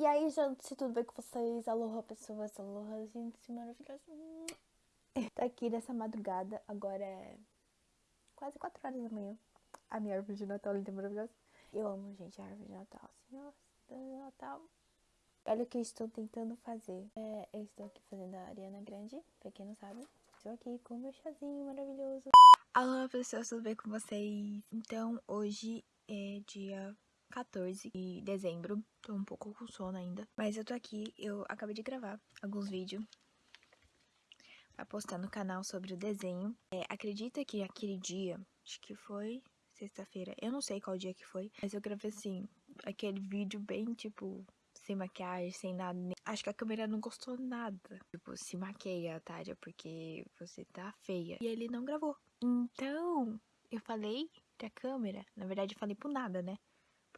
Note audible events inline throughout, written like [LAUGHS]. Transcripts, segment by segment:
E aí, gente, tudo bem com vocês? Aloha, pessoas, aloha, gente maravilhosa. Tô aqui nessa madrugada, agora é quase 4 horas da manhã. A minha árvore de Natal linda maravilhosa. Eu amo, gente, a árvore de Natal. Assim, nossa, Natal. Olha o que eu estou tentando fazer. É, eu estou aqui fazendo a Ariana Grande, pra quem não sabe. Estou aqui com meu chazinho maravilhoso. Alô, pessoas, tudo bem com vocês? Então, hoje é dia 14 de dezembro. Tô um pouco com sono ainda. Mas eu tô aqui, eu acabei de gravar alguns vídeos pra postar no canal sobre o desenho. É, acredita que aquele dia, acho que foi sexta-feira, eu não sei qual dia que foi, mas eu gravei assim, aquele vídeo bem tipo sem maquiagem, sem nada. Acho que a câmera não gostou nada. Tipo, se maqueia, Tária, porque você tá feia. E ele não gravou. Então, eu falei pra câmera, na verdade eu falei pro nada, né?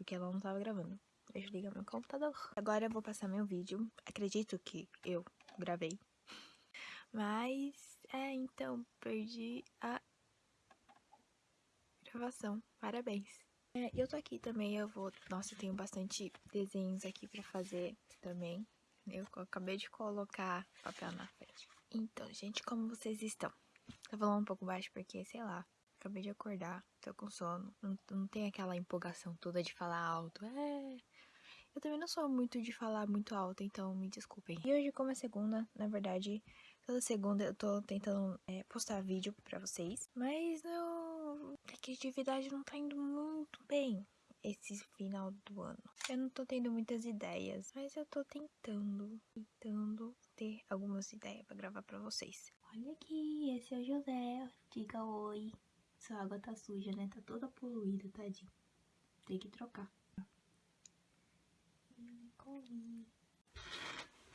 Porque ela não tava gravando. Ligar meu computador. Agora eu vou passar meu vídeo. Acredito que eu gravei. Mas, é, então, perdi a gravação. Parabéns. É, eu tô aqui também, eu vou... Nossa, eu tenho bastante desenhos aqui pra fazer também. Eu acabei de colocar papel na frente. Então, gente, como vocês estão? Tô falando um pouco baixo porque, sei lá, Acabei de acordar, tô com sono. Não, não tem aquela empolgação toda de falar alto. É. Eu também não sou muito de falar muito alto, então me desculpem. E hoje, como é segunda, na verdade, toda segunda eu tô tentando é, postar vídeo pra vocês. Mas não. A criatividade não tá indo muito bem esse final do ano. Eu não tô tendo muitas ideias, mas eu tô tentando, tentando ter algumas ideias pra gravar pra vocês. Olha aqui, esse é o José. Diga oi. Essa água tá suja, né? Tá toda poluída, tadinho. Tem que trocar.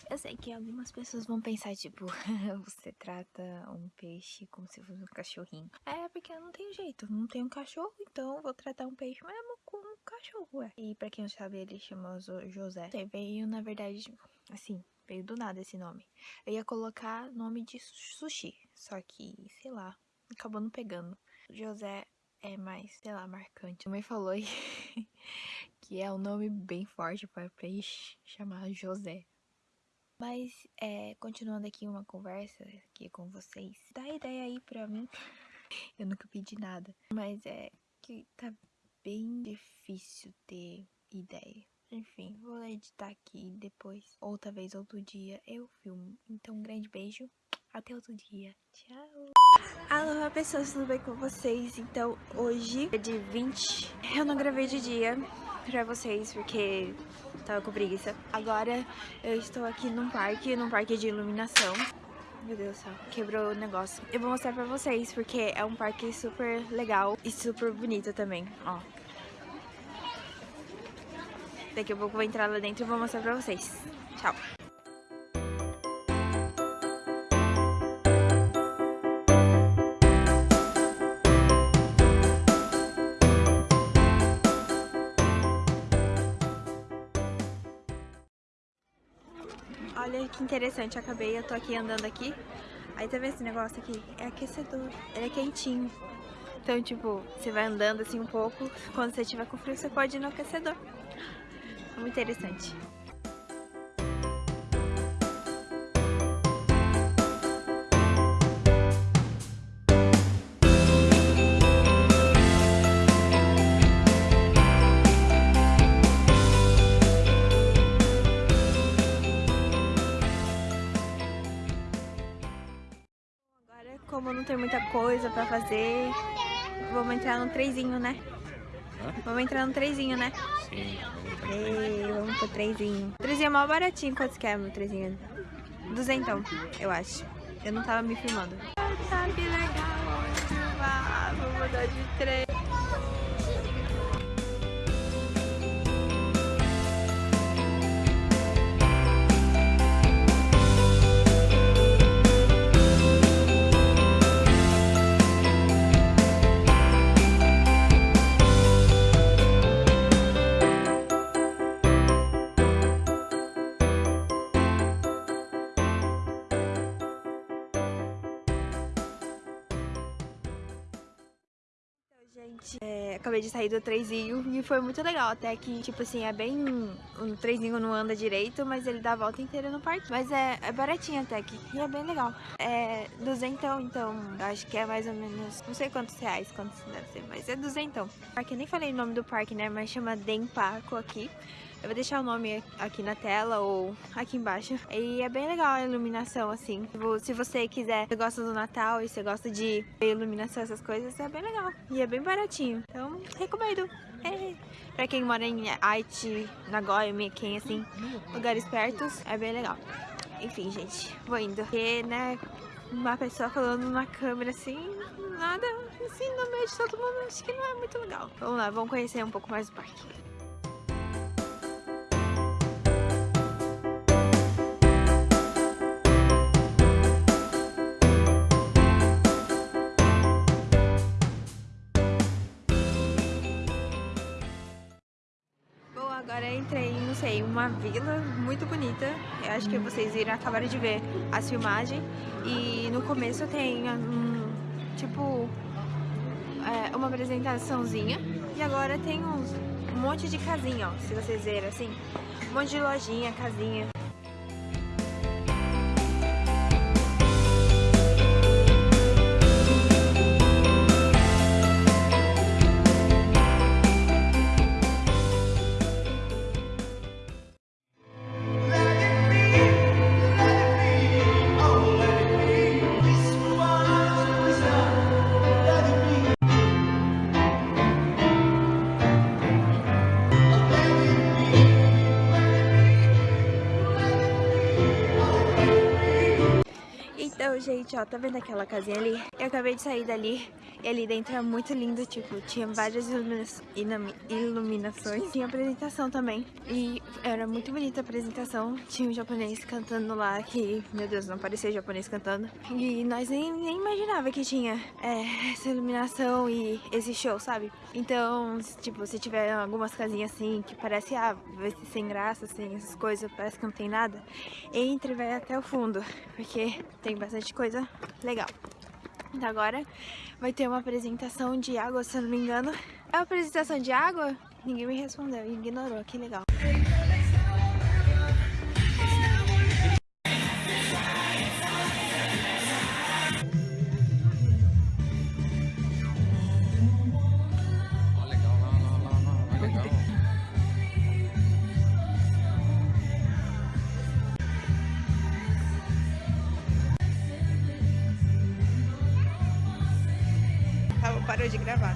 Eu sei que algumas pessoas vão pensar, tipo, [LAUGHS] você trata um peixe como se fosse um cachorrinho. É, porque eu não tenho jeito, não tenho cachorro, então vou tratar um peixe mesmo como um cachorro, ué. E pra quem não sabe, ele chama José. Ele veio, na verdade, assim, veio do nada esse nome. Eu ia colocar nome de sushi, só que, sei lá, acabou não pegando. José é mais, sei lá, marcante. Mãe falou [LAUGHS] que é um nome bem forte para chamado José. Mas, é, continuando aqui uma conversa aqui com vocês, dá ideia aí pra mim. [LAUGHS] Eu nunca pedi nada, mas é que tá bem difícil ter ideia. Enfim, vou editar aqui depois, outra vez, outro dia, eu filmo. Então, um grande beijo, até outro dia. Tchau! Alô, pessoas, tudo bem com vocês? Então, hoje é de 20. Eu não gravei de dia pra vocês porque tava com preguiça. Agora eu estou aqui num parque, num parque de iluminação. Meu Deus do céu, quebrou o negócio. Eu vou mostrar pra vocês porque é um parque super legal e super bonito também, ó. Daqui a pouco eu vou entrar lá dentro e vou mostrar pra vocês. Tchau! Olha que interessante, acabei, eu tô aqui andando aqui. Aí tá vendo esse negócio aqui? É aquecedor, ele é quentinho. Então, tipo, você vai andando assim um pouco, quando você tiver com frio, você pode ir no aquecedor. Muito interessante. como não tem muita coisa pra fazer, vamos entrar no trezinho, né? Vamos entrar no trezinho, né? Sim, vamos Ei, vamos pro trezinho. O trezinho é mó baratinho, quantos que é meu trezinho? Duzentão, eu acho. Eu não tava me filmando. Que legal, vamos mudar de trem. Gente, é, acabei de sair do trenzinho e foi muito legal. Até que, tipo assim, é bem. O trenzinho não anda direito, mas ele dá a volta inteira no parque. Mas é, é baratinho até que. E é bem legal. É duzentão, então. Acho que é mais ou menos. Não sei quantos reais, quantos deve ser, mas é duzentão. Parque, eu nem falei o nome do parque, né? Mas chama Dempaco aqui. Eu vou deixar o nome aqui na tela ou aqui embaixo. E é bem legal a iluminação, assim. Tipo, se você quiser, você gosta do Natal e você gosta de iluminação, essas coisas, é bem legal. E é bem baratinho. Então, recomendo. É. Pra quem mora em Haiti, Nagoya, Miquem, assim, lugares pertos, é bem legal. Enfim, gente, vou indo. Porque, né, uma pessoa falando na câmera assim, nada assim no meio de todo mundo, acho que não é muito legal. Vamos lá, vamos conhecer um pouco mais do parque. Agora entrei, não sei, uma vila muito bonita. Eu acho que vocês viram, acabaram de ver as filmagens. E no começo tem um, tipo, é, uma apresentaçãozinha. E agora tem um monte de casinha, ó, se vocês verem assim. Um monte de lojinha, casinha. Gente, ó, tá vendo aquela casinha ali? Eu acabei de sair dali e ali dentro é muito lindo, tipo, tinha várias ilumina iluminações. Tinha apresentação também e era muito bonita a apresentação. Tinha um japonês cantando lá que, meu Deus, não parecia japonês cantando. E nós nem, nem imaginava que tinha é, essa iluminação e esse show, sabe? Então, tipo, se tiver algumas casinhas assim que parece, ah, vai ser sem graça, sem essas coisas, parece que não tem nada, entre e vai até o fundo, porque tem bastante coisa legal. Então agora vai ter uma apresentação de água, se eu não me engano. É uma apresentação de água? Ninguém me respondeu, ignorou, que legal. Parou de gravar.